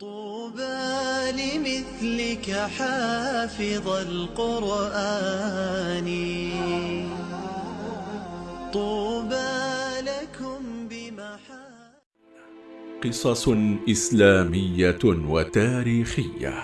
طوبى لمثلك حافظ القرآن. طوبى لكم بمحا قصص إسلامية وتاريخية.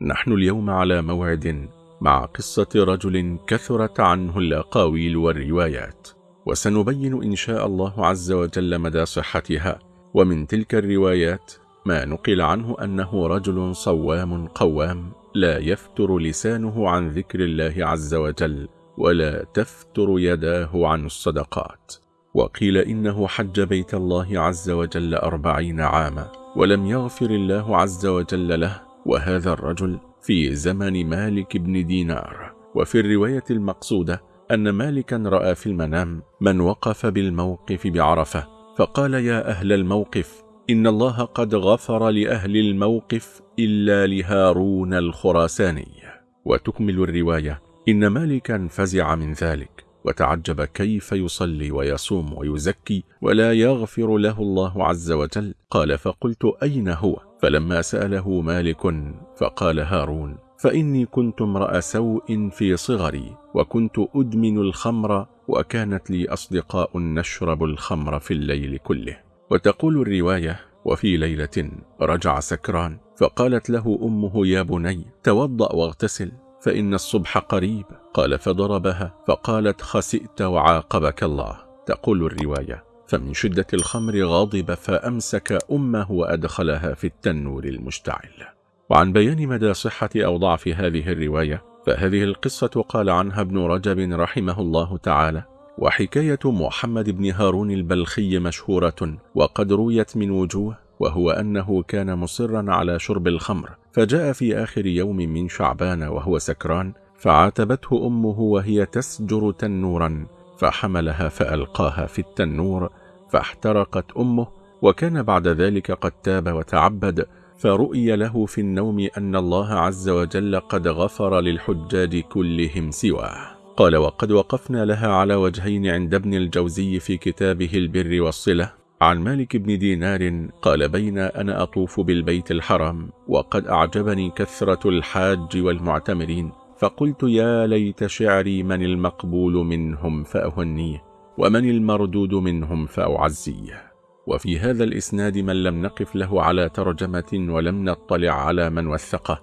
نحن اليوم على موعد مع قصة رجل كثرت عنه الأقاويل والروايات وسنبين إن شاء الله عز وجل مدى صحتها. ومن تلك الروايات ما نقل عنه أنه رجل صوام قوام لا يفتر لسانه عن ذكر الله عز وجل ولا تفتر يداه عن الصدقات. وقيل إنه حج بيت الله عز وجل أربعين عاما ولم يغفر الله عز وجل له وهذا الرجل في زمن مالك بن دينار. وفي الرواية المقصودة أن مالكا رأى في المنام من وقف بالموقف بعرفة فقال يا أهل الموقف إن الله قد غفر لأهل الموقف إلا لهارون الخراساني. وتكمل الرواية إن مالكا فزع من ذلك وتعجب كيف يصلي ويصوم ويزكي ولا يغفر له الله عز وجل. قال فقلت أين هو؟ فلما سأله مالك فقال هارون فإني كنت امرأ سوء في صغري وكنت أدمن الخمر وكانت لي أصدقاء نشرب الخمر في الليل كله. وتقول الرواية وفي ليلة رجع سكران فقالت له أمه يا بني توضأ واغتسل فإن الصبح قريب. قال فضربها فقالت خسئت وعاقبك الله. تقول الرواية فمن شدة الخمر غاضب فأمسك أمه وأدخلها في التنور المشتعل. وعن بيان مدى صحة أو ضعف هذه الرواية فهذه القصة قال عنها ابن رجب رحمه الله تعالى وحكاية محمد بن هارون البلخي مشهورة وقد رويت من وجوه وهو أنه كان مصرا على شرب الخمر فجاء في آخر يوم من شعبان وهو سكران فعاتبته أمه وهي تسجر تنورا. فحملها فألقاها في التنور فاحترقت أمه وكان بعد ذلك قد تاب وتعبد فرؤي له في النوم أن الله عز وجل قد غفر للحجاج كلهم سواه. قال وقد وقفنا لها على وجهين عند ابن الجوزي في كتابه البر والصلة. عن مالك بن دينار قال بين أنا أطوف بالبيت الحرام وقد أعجبني كثرة الحاج والمعتمرين. فقلت يا ليت شعري من المقبول منهم فأهنيه ومن المردود منهم فأعزيه. وفي هذا الإسناد من لم نقف له على ترجمة ولم نطلع على من وثقه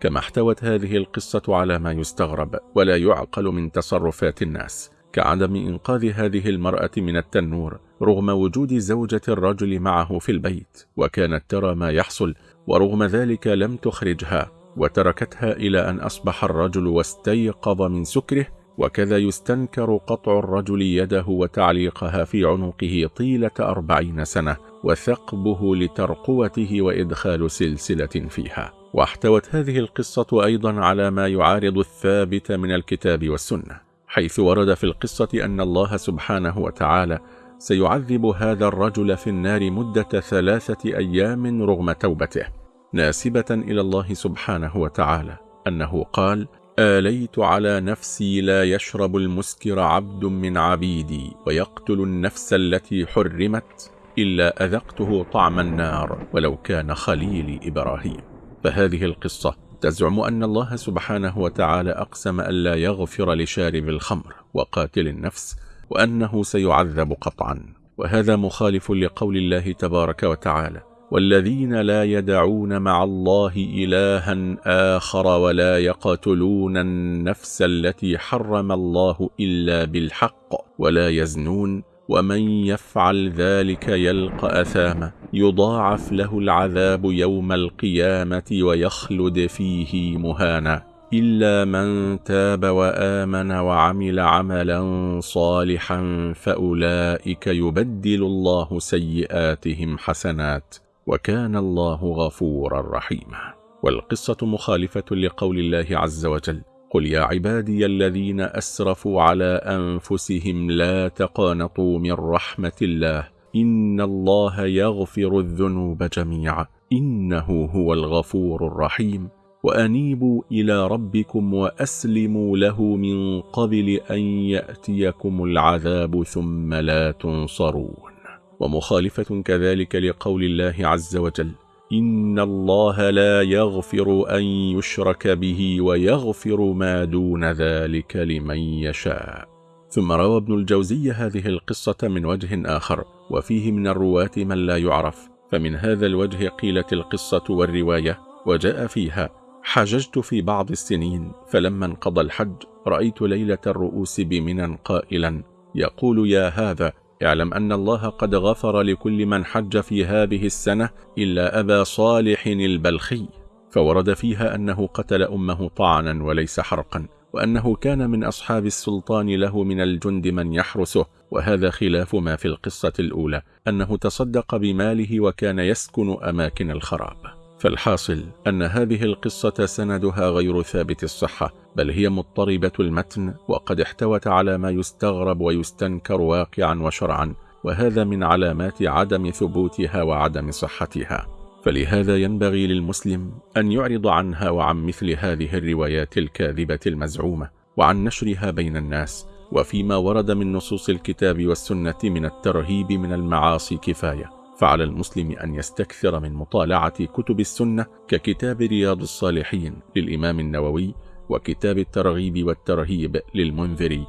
كما احتوت هذه القصة على ما يستغرب ولا يعقل من تصرفات الناس كعدم إنقاذ هذه المرأة من التنور رغم وجود زوجة الرجل معه في البيت وكانت ترى ما يحصل ورغم ذلك لم تخرجها. وتركتها إلى أن أصبح الرجل واستيقظ من سكره وكذا يستنكر قطع الرجل يده وتعليقها في عنقه طيلة أربعين سنة وثقبه لترقوته وإدخال سلسلة فيها. واحتوت هذه القصة أيضا على ما يعارض الثابت من الكتاب والسنة حيث ورد في القصة أن الله سبحانه وتعالى سيعذب هذا الرجل في النار مدة ثلاثة أيام رغم توبته. ناسبة إلى الله سبحانه وتعالى أنه قال آليت على نفسي لا يشرب المسكر عبد من عبيدي ويقتل النفس التي حرمت إلا أذقته طعم النار ولو كان خليلي إبراهيم. فهذه القصة تزعم أن الله سبحانه وتعالى أقسم ألا يغفر لشارب الخمر وقاتل النفس وأنه سيعذب قطعا. وهذا مخالف لقول الله تبارك وتعالى والذين لا يدعون مع الله إلها آخر ولا يقتلون النفس التي حرم الله إلا بالحق ولا يزنون ومن يفعل ذلك يلقى أثاما يضاعف له العذاب يوم القيامة ويخلد فيه مهانا إلا من تاب وآمن وعمل عملا صالحا فأولئك يبدل الله سيئاتهم حسنات وكان الله غفورا رحيما. والقصة مخالفة لقول الله عز وجل قل يا عبادي الذين أسرفوا على أنفسهم لا تقانطوا من رحمة الله إن الله يغفر الذنوب جميعا إنه هو الغفور الرحيم وأنيبوا إلى ربكم وأسلموا له من قبل أن يأتيكم العذاب ثم لا تنصرون. ومخالفة كذلك لقول الله عز وجل إن الله لا يغفر أن يشرك به ويغفر ما دون ذلك لمن يشاء. ثم روى ابن الجوزي هذه القصة من وجه آخر وفيه من الرواة من لا يعرف. فمن هذا الوجه قيلت القصة والرواية وجاء فيها حججت في بعض السنين فلما انقضى الحج رأيت ليلة الرؤوس بمنى قائلا يقول يا هذا اعلم أن الله قد غفر لكل من حج في هذه السنة إلا أبا صالح البلخي فورد فيها أنه قتل أمه طعنا وليس حرقا وأنه كان من أصحاب السلطان له من الجند من يحرسه وهذا خلاف ما في القصة الأولى أنه تصدق بماله وكان يسكن أماكن الخراب. فالحاصل أن هذه القصة سندها غير ثابت الصحة بل هي مضطربة المتن وقد احتوت على ما يستغرب ويستنكر واقعا وشرعا وهذا من علامات عدم ثبوتها وعدم صحتها. فلهذا ينبغي للمسلم أن يعرض عنها وعن مثل هذه الروايات الكاذبة المزعومة وعن نشرها بين الناس وفيما ورد من نصوص الكتاب والسنة من الترهيب من المعاصي كفاية. فعلى المسلم أن يستكثر من مطالعة كتب السنة ككتاب رياض الصالحين للإمام النووي وكتاب الترغيب والترهيب للمنذري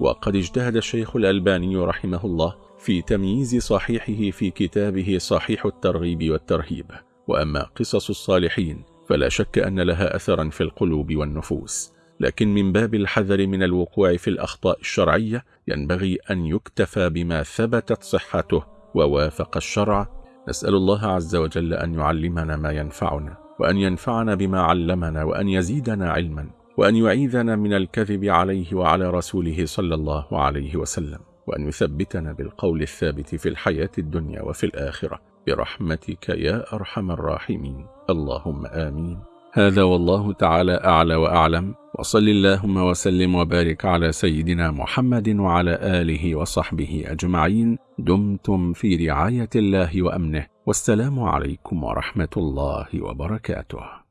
وقد اجتهد الشيخ الألباني رحمه الله في تمييز صحيحه في كتابه صحيح الترغيب والترهيب. وأما قصص الصالحين فلا شك أن لها أثرا في القلوب والنفوس. لكن من باب الحذر من الوقوع في الأخطاء الشرعية ينبغي أن يكتفى بما ثبتت صحته ووافق الشرع نسأل الله عز وجل أن يعلمنا ما ينفعنا وأن ينفعنا بما علمنا وأن يزيدنا علما وأن يعيذنا من الكذب عليه وعلى رسوله صلى الله عليه وسلم وأن يثبتنا بالقول الثابت في الحياة الدنيا وفي الآخرة. برحمتك يا أرحم الراحمين. اللهم آمين. هذا والله تعالى أعلى وأعلم. وصل اللهم وسلم وبارك على سيدنا محمد وعلى آله وصحبه أجمعين. دمتم في رعاية الله وأمنه. والسلام عليكم ورحمة الله وبركاته.